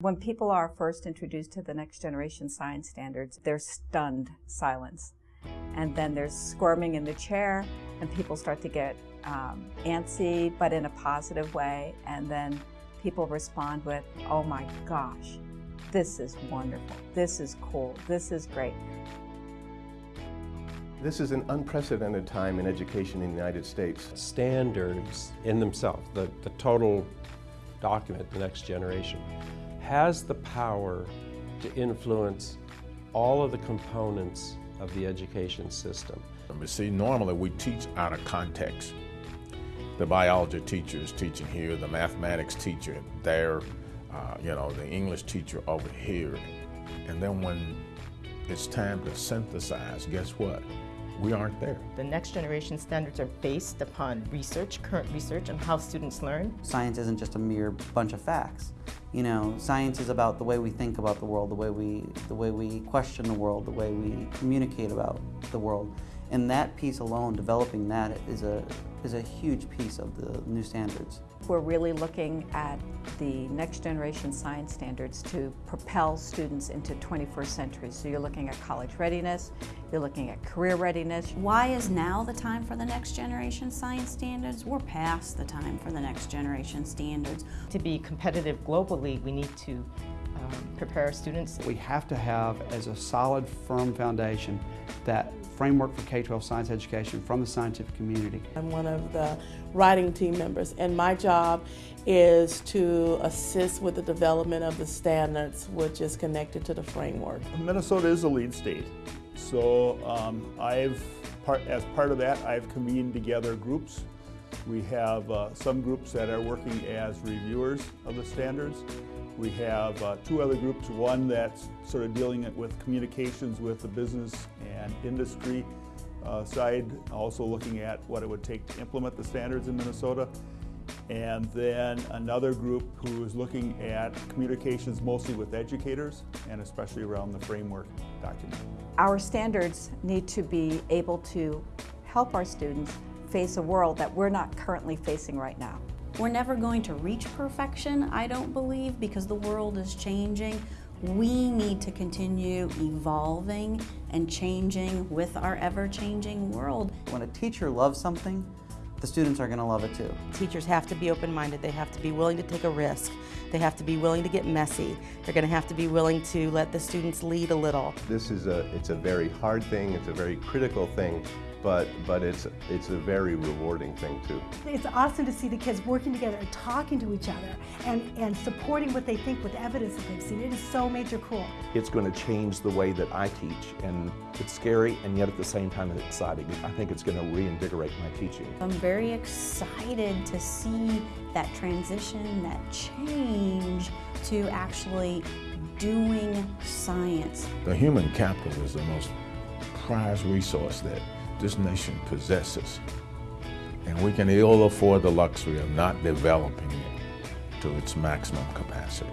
When people are first introduced to the next generation science standards, there's stunned silence. And then there's squirming in the chair, and people start to get um, antsy, but in a positive way. And then people respond with, oh my gosh, this is wonderful, this is cool, this is great. This is an unprecedented time in education in the United States. Standards in themselves, the, the total document, the next generation, has the power to influence all of the components of the education system. But see, normally we teach out of context. The biology teacher is teaching here, the mathematics teacher there, uh, you know, the English teacher over here. And then when it's time to synthesize, guess what? We aren't there. The next generation standards are based upon research, current research on how students learn. Science isn't just a mere bunch of facts. You know, science is about the way we think about the world, the way we, the way we question the world, the way we communicate about the world. And that piece alone, developing that is a, is a huge piece of the new standards. We're really looking at the next generation science standards to propel students into 21st century. So you're looking at college readiness, you're looking at career readiness. Why is now the time for the next generation science standards? We're past the time for the next generation standards. To be competitive globally, we need to prepare our students. We have to have as a solid, firm foundation that framework for K-12 science education from the scientific community. I'm one of the writing team members and my job is to assist with the development of the standards which is connected to the framework. Minnesota is a lead state so um, I've part, as part of that I've convened together groups. We have uh, some groups that are working as reviewers of the standards we have uh, two other groups, one that's sort of dealing with communications with the business and industry uh, side, also looking at what it would take to implement the standards in Minnesota. And then another group who is looking at communications mostly with educators and especially around the framework document. Our standards need to be able to help our students face a world that we're not currently facing right now. We're never going to reach perfection, I don't believe, because the world is changing. We need to continue evolving and changing with our ever-changing world. When a teacher loves something, the students are going to love it too. Teachers have to be open-minded. They have to be willing to take a risk. They have to be willing to get messy. They're going to have to be willing to let the students lead a little. This is a, it's a very hard thing. It's a very critical thing but, but it's, it's a very rewarding thing too. It's awesome to see the kids working together and talking to each other and, and supporting what they think with evidence that they've seen. It is so major cool. It's going to change the way that I teach and it's scary and yet at the same time it's exciting. I think it's going to reinvigorate my teaching. I'm very excited to see that transition, that change to actually doing science. The human capital is the most prized resource that this nation possesses. And we can ill afford the luxury of not developing it to its maximum capacity.